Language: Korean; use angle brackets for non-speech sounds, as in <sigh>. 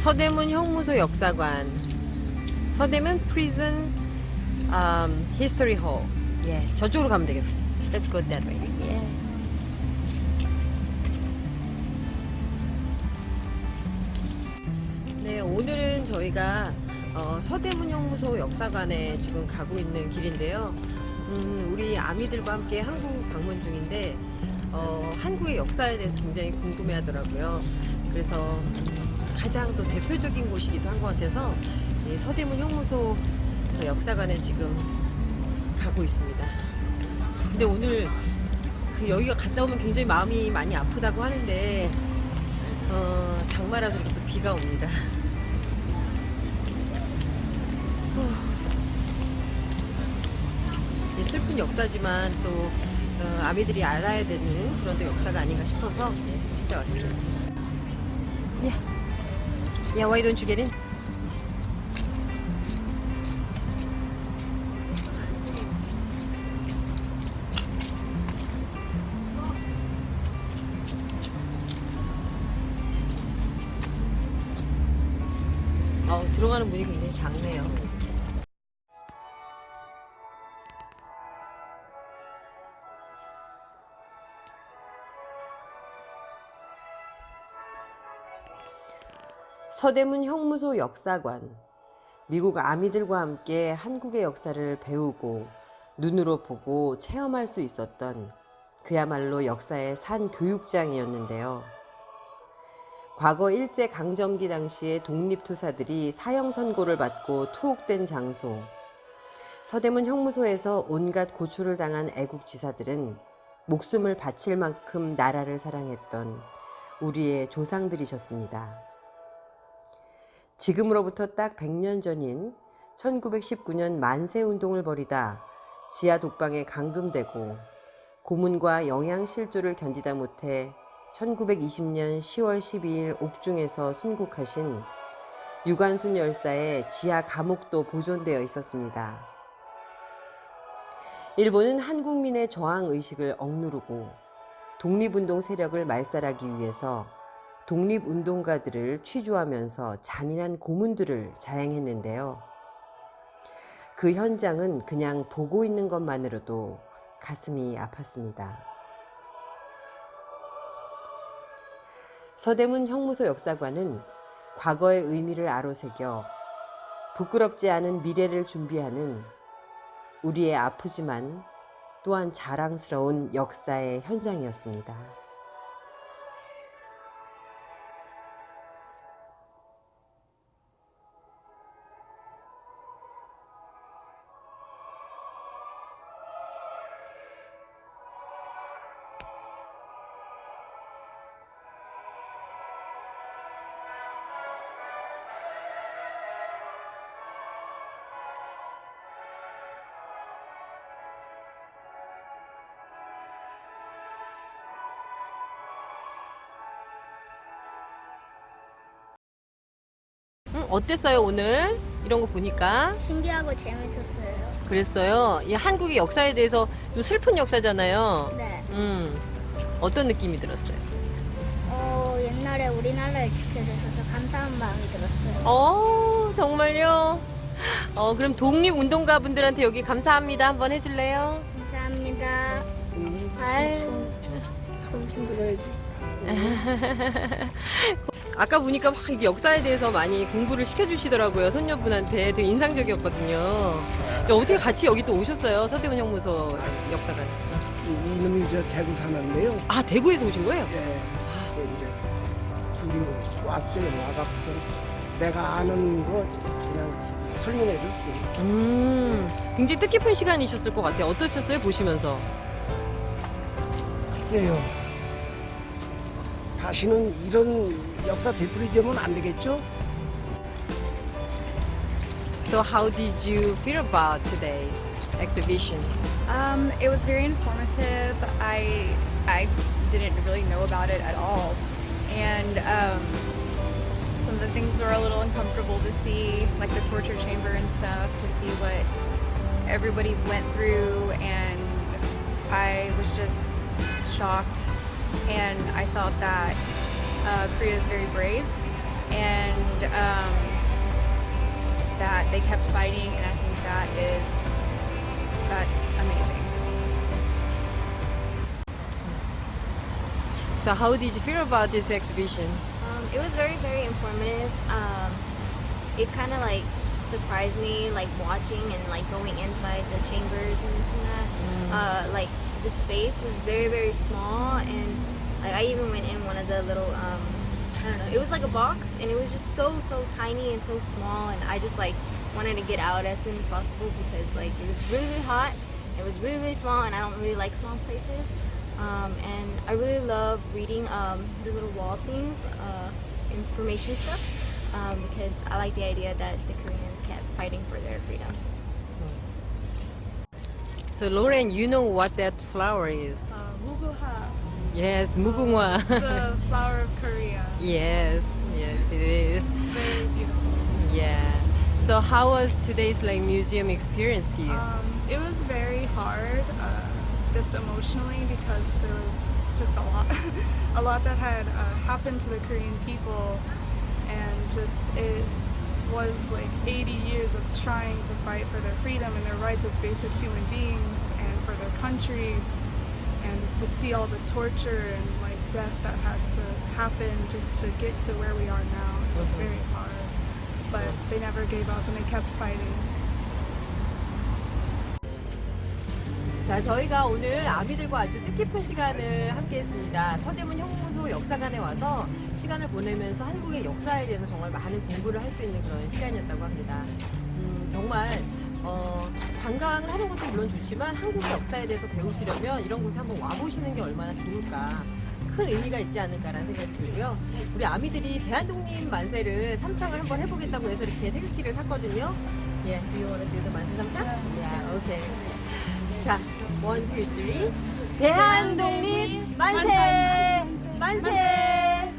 서대문 형무소 역사관. 서대문 Prison um, History Hall 예, 저쪽으로 가면 되겠어 Let's go that way. 예. 네 오늘은 저희가 어, 서대문 형무소 역사관에 지금 가고 있는 길인데요. 음, 우리 아미들과 함께 한국 방문 중인데 어, 한국의 역사에 대해서 굉장히 궁금해 하더라고요 그래서 가장 또 대표적인 곳이기도 한 것 같아서 이 서대문 형무소 역사관에 지금 가고 있습니다. 근데 오늘 그 여기가 갔다 오면 굉장히 마음이 많이 아프다고 하는데 어, 장마라서 이렇게 또 비가 옵니다. 후. 슬픈 역사지만 또 어, 아미들이 알아야 되는 그런 또 역사가 아닌가 싶어서 네, 찾아왔습니다. 예. Yeah, why don't you get in? 어, 들어가는 문이 굉장히 작네요. 서대문 형무소 역사관. 미국 아미들과 함께 한국의 역사를 배우고 눈으로 보고 체험할 수 있었던 그야말로 역사의 산 교육장이었는데요. 과거 일제 강점기 당시에 독립투사들이 사형 선고를 받고 투옥된 장소. 서대문 형무소에서 온갖 고초를 당한 애국지사들은 목숨을 바칠 만큼 나라를 사랑했던 우리의 조상들이셨습니다. 지금으로부터 딱 100년 전인 1919년 만세운동을 벌이다 지하 독방에 감금되고 고문과 영양실조를 견디다 못해 1920년 10월 12일 옥중에서 순국하신 유관순 열사의 지하 감옥도 보존되어 있었습니다. 일본은 한국민의 저항 의식을 억누르고 독립운동 세력을 말살하기 위해서 독립운동가들을 취조하면서 잔인한 고문들을 자행했는데요. 그 현장은 그냥 보고 있는 것만으로도 가슴이 아팠습니다. 서대문 형무소 역사관은 과거의 의미를 아로새겨 부끄럽지 않은 미래를 준비하는 우리의 아프지만 또한 자랑스러운 역사의 현장이었습니다. 어땠어요 오늘 이런 거 보니까 신기하고 재밌었어요. 그랬어요. 이 한국의 역사에 대해서 좀 슬픈 역사잖아요. 네. 음 어떤 느낌이 들었어요? 어, 옛날에 우리나라를 지켜주셔서 감사한 마음이 들었어요. 어 정말요. 어 그럼 독립 운동가 분들한테 여기 감사합니다 한번 해줄래요? 감사합니다. 아유. 손 흔들어야지. <laughs> 아까 보니까 막 이게 역사에 대해서 많이 공부를 시켜주시더라고요 손녀분한테 되게 인상적이었거든요. 근데 어떻게 같이 여기 또 오셨어요 서대문 형무소 역사관? 이- 이놈이 저 대구 사는데요. 아 대구에서 오신 거예요? 예. 그 이제 둘이 왔어요. 와갖고서 내가 아는 거 그냥 설명해 줬어요. 음 굉장히 뜻깊은 시간이셨을 것 같아요. 어떠셨어요 보시면서? 글쎄요. 다시는 이런 역사 되풀이되면 안 되겠죠? So how did you feel about today's exhibition? Um, it was very informative. I I didn't really know about it at all, and um, some of the things were a little uncomfortable to see, like the torture chamber and stuff, to see what everybody went through, and I was just shocked. And I thought that uh, Korea is very brave, and um, that they kept fighting, and I think that is that's amazing. So how did you feel about this exhibition? Um, it was very, very informative. Um, it kind of like surprised me, like watching and like going inside the chambers and this and that. Uh, like the space was very, very small, and like I even went in one of the little, um, I don't know, it was like a box, and it was just so, so tiny and so small, and I just like wanted to get out as soon as possible because like it was really, really hot. It was really, really small, and I don't really like small places. Um, and I really love reading um, the little wall things, uh, information stuff, um, because I like the idea that the Koreans kept fighting for their freedom. So Lauren, you know what that flower is? Uh, muguha, Yes, so Mugungwa. the <laughs> flower of Korea. Yes, yes, it is. It's very beautiful. Yeah. So how was today's like museum experience to you? Um, it was very hard, uh, just emotionally because there was just a lot, <laughs> a lot that had uh, happened to the Korean people, and just it was like 80 years of trying to fight for their freedom and their rights as basic human beings and for their country and to see all the torture and like death that had to happen just to get to where we are now. It was Mhm. very hard, but they never gave up and they kept fighting. 자, 저희가 오늘 아미들과 아주 뜻깊은 시간을 함께 했습니다. 서대문 형무소 역사관에 와서 시간을 보내면서 한국의 역사에 대해서 정말 많은 공부를 할 수 있는 그런 시간이었다고 합니다. 음, 정말 어, 관광을 하는 것도 물론 좋지만 한국의 역사에 대해서 배우시려면 이런 곳에 한번 와보시는 게 얼마나 좋을까. 큰 의미가 있지 않을까라는 생각이 들고요. 우리 아미들이 대한독립 만세를 삼창을 한번 해보겠다고 해서 이렇게 태극기를 샀거든요. 예, do you want to do the 만세 삼창? 예, 오케이. 자, 원, 투, 쓰리. 대한독립 만세! 만세!